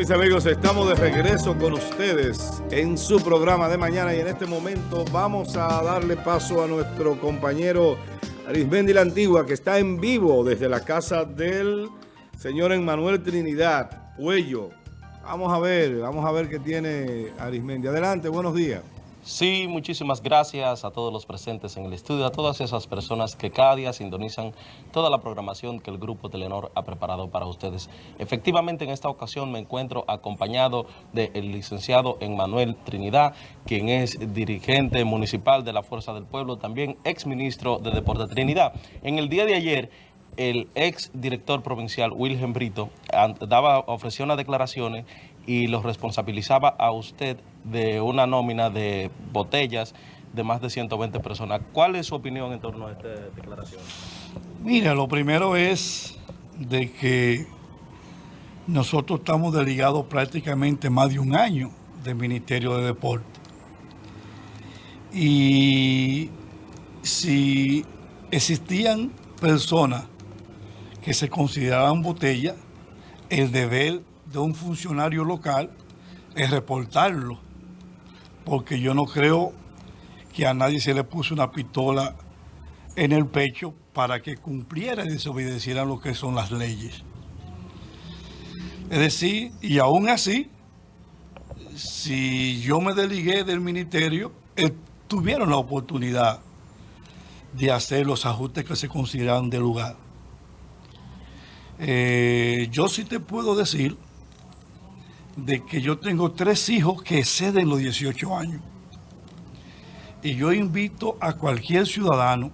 mis amigos, estamos de regreso con ustedes en su programa de mañana y en este momento vamos a darle paso a nuestro compañero Arismendi la Antigua que está en vivo desde la casa del señor Emmanuel Trinidad, Puello. Vamos a ver, vamos a ver qué tiene Arismendi. Adelante, buenos días. Sí, muchísimas gracias a todos los presentes en el estudio, a todas esas personas que cada día sintonizan toda la programación que el Grupo Telenor ha preparado para ustedes. Efectivamente, en esta ocasión me encuentro acompañado del licenciado Emmanuel Trinidad, quien es dirigente municipal de la Fuerza del Pueblo, también ex ministro de Deporte Trinidad. En el día de ayer, el ex director provincial Wilhelm Brito daba, ofreció unas declaraciones y lo responsabilizaba a usted de una nómina de botellas de más de 120 personas. ¿Cuál es su opinión en torno a esta declaración? Mira, lo primero es de que nosotros estamos delegados prácticamente más de un año del Ministerio de Deporte. Y si existían personas que se consideraban botellas, el deber de un funcionario local es reportarlo, porque yo no creo que a nadie se le puso una pistola en el pecho para que cumpliera y desobedeciera lo que son las leyes. Es decir, y aún así, si yo me deligué del ministerio, eh, tuvieron la oportunidad de hacer los ajustes que se consideran de lugar. Eh, yo sí te puedo decir de que yo tengo tres hijos que exceden los 18 años. Y yo invito a cualquier ciudadano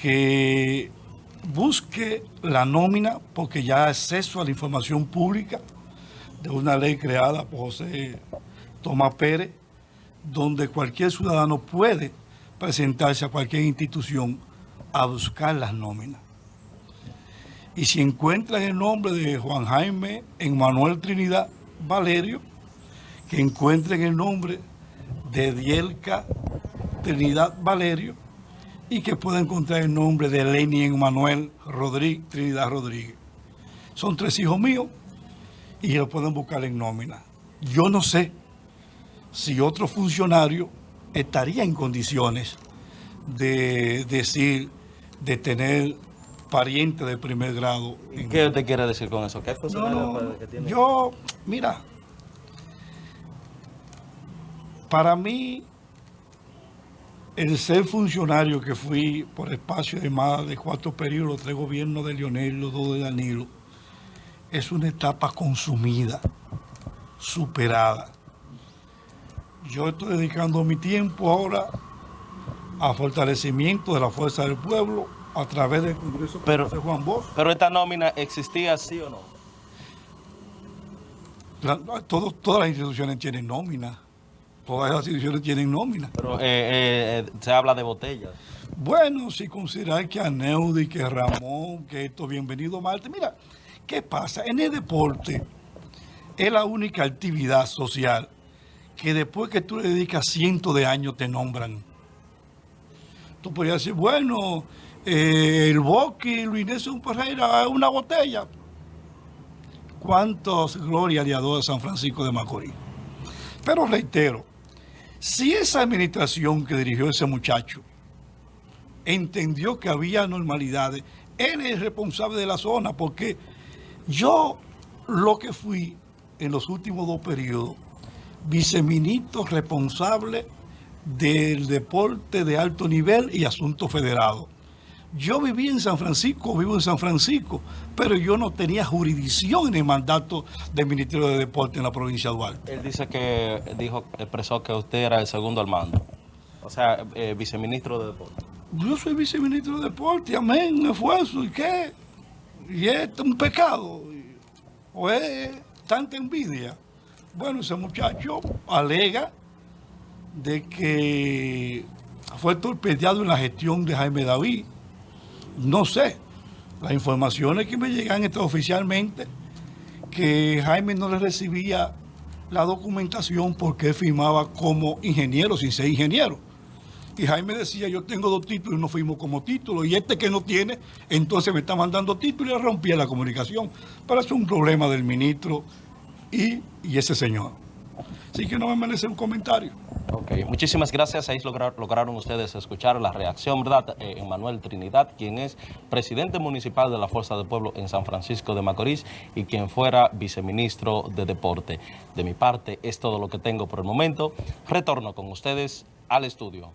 que busque la nómina, porque ya acceso a la información pública de una ley creada por José Tomás Pérez, donde cualquier ciudadano puede presentarse a cualquier institución a buscar las nóminas. Y si encuentran el nombre de Juan Jaime en Manuel Trinidad Valerio, que encuentren el nombre de Dielca Trinidad Valerio y que puedan encontrar el nombre de Lenny en Manuel Rodríguez, Trinidad Rodríguez. Son tres hijos míos y lo pueden buscar en nómina. Yo no sé si otro funcionario estaría en condiciones de decir, de tener pariente de primer grado. ¿Qué usted quiere decir con eso? ¿Qué Yo, mira, para mí, el ser funcionario que fui por espacio de más de cuatro periodos, tres gobiernos de Lionel, los dos de Danilo, es una etapa consumida, superada. Yo estoy dedicando mi tiempo ahora a fortalecimiento de la fuerza del pueblo, a través del Congreso pero, de Juan Bosch. Pero esta nómina existía sí o no? todas las instituciones tienen nómina. Todas las instituciones tienen nómina. Pero eh, eh, eh, se habla de botellas. Bueno, si considerar que Aneudi, que Ramón, que esto, bienvenido Marte. Mira, ¿qué pasa? En el deporte es la única actividad social que después que tú le dedicas cientos de años te nombran. Tú podrías decir, bueno, eh, el Boqui, Luis Nelson Pereira, una botella. ¿Cuántos gloria le de San Francisco de Macorís? Pero reitero, si esa administración que dirigió ese muchacho entendió que había normalidades, él es responsable de la zona, porque yo lo que fui en los últimos dos periodos, viceministro responsable del deporte de alto nivel y asuntos federados. Yo viví en San Francisco, vivo en San Francisco, pero yo no tenía jurisdicción en el mandato del Ministerio de Deporte en la provincia de Duarte. Él dice que, dijo, expresó que usted era el segundo al mando, o sea, eh, viceministro de Deporte. Yo soy viceministro de Deporte, amén, un esfuerzo, ¿y qué? ¿Y es un pecado? ¿O es tanta envidia? Bueno, ese muchacho alega de que fue torpedeado en la gestión de Jaime David, no sé. Las informaciones que me llegan esto oficialmente, que Jaime no le recibía la documentación porque firmaba como ingeniero sin ser ingeniero. Y Jaime decía, yo tengo dos títulos y no firmo como título. Y este que no tiene, entonces me está mandando títulos y rompía la comunicación. Pero es un problema del ministro y, y ese señor. Así que no me merece un comentario. Muchísimas gracias. Ahí lograron ustedes escuchar la reacción, ¿verdad? Eh, Manuel Trinidad, quien es presidente municipal de la Fuerza del Pueblo en San Francisco de Macorís y quien fuera viceministro de Deporte. De mi parte, es todo lo que tengo por el momento. Retorno con ustedes al estudio.